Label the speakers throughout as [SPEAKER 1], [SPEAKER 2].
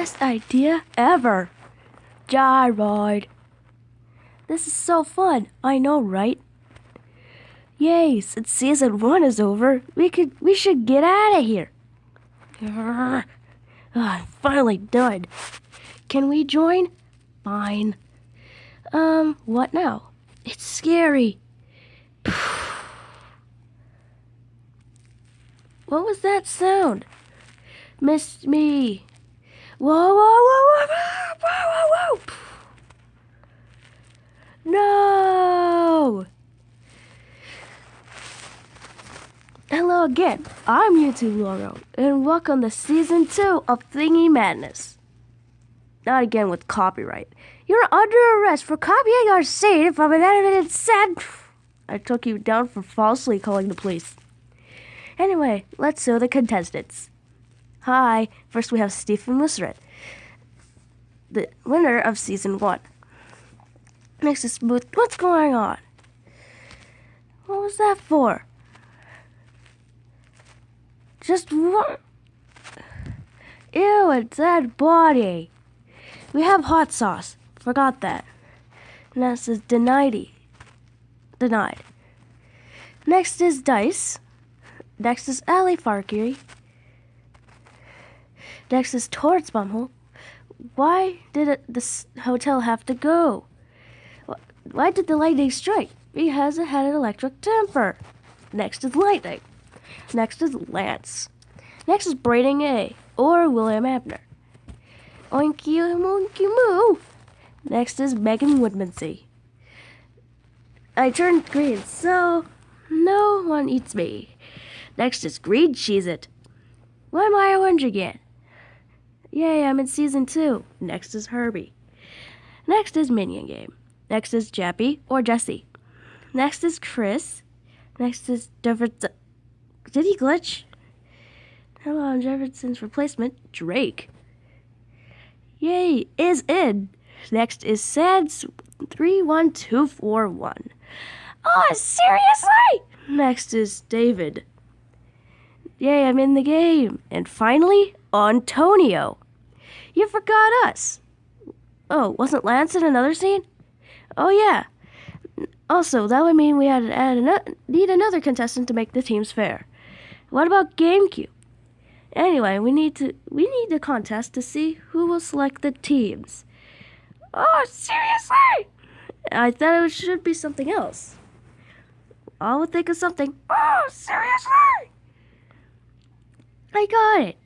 [SPEAKER 1] best idea ever. Gyroid. This is so fun. I know, right? Yay, since season one is over, we could we should get out of here. Ah, I'm finally done. Can we join? Fine. Um, what now? It's scary. What was that sound? Missed me. Whoa, whoa, whoa, whoa, whoa, whoa, whoa. No! Hello again. I'm YouTube Logo, and welcome to season two of Thingy Madness. Not again with copyright. You're under arrest for copying our scene from an animated set. I took you down for falsely calling the police. Anyway, let's show the contestants. Hi, first we have Stephen Musret, the winner of season one. Next is Booth. What's going on? What was that for? Just what? Ew, a dead body. We have hot sauce. Forgot that. Next is denied. Denied. Next is Dice. Next is Ali Farkiri. Next is Torts Bumhole. Why did it, this hotel have to go? Why did the lightning strike? Because it had an electric temper. Next is Lightning. Next is Lance. Next is Braden A or William Abner. Oinky monkey moo. Next is Megan Woodmansey. I turned green, so no one eats me. Next is Green Cheese It. Why am I orange again? Yay, I'm in season two. Next is Herbie. Next is Minion Game. Next is Jappy or Jesse. Next is Chris. Next is Jefferson. Did he glitch? Hello, I'm Jefferson's replacement, Drake. Yay, is in. Next is four one. Oh, seriously? Next is David. Yay, I'm in the game. And finally, Antonio. You forgot us. Oh, wasn't Lance in another scene? Oh yeah. Also, that would mean we had to add ano- need another contestant to make the teams fair. What about GameCube? Anyway, we need to we need a contest to see who will select the teams. Oh, seriously? I thought it should be something else. I will think of something. Oh, seriously? I got it.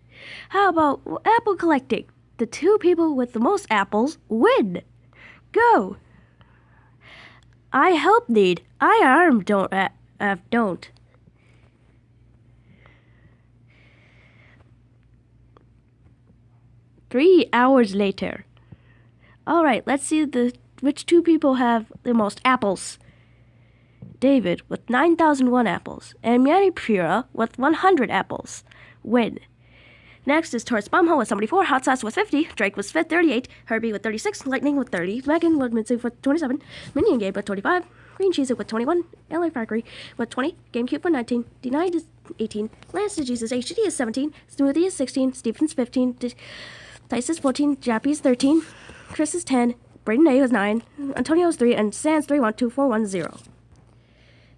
[SPEAKER 1] How about apple collecting? The two people with the most apples win. Go. I help need. I arm don't uh, uh, don't. Three hours later. All right, let's see the which two people have the most apples. David with 9,001 apples and Manny Pura with 100 apples win. Next is Taurus Bumhole with 74, Hot Sauce with 50, Drake with 38, Herbie with 36, Lightning with 30, Megan Woodmansey with 27, Minion Gabe with 25, Green Cheese with 21, LA Factory with 20, GameCube with 19, Denied is 18, Lance to Jesus HD is 17, Smoothie is 16, Stevens 15, D- Dice is 14, Jappy is 13, Chris is 10, Braden A is 9, Antonio is 3, and Sans 312410.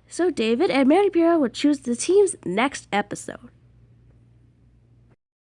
[SPEAKER 1] So David and Mary Pura will choose the teams next episode.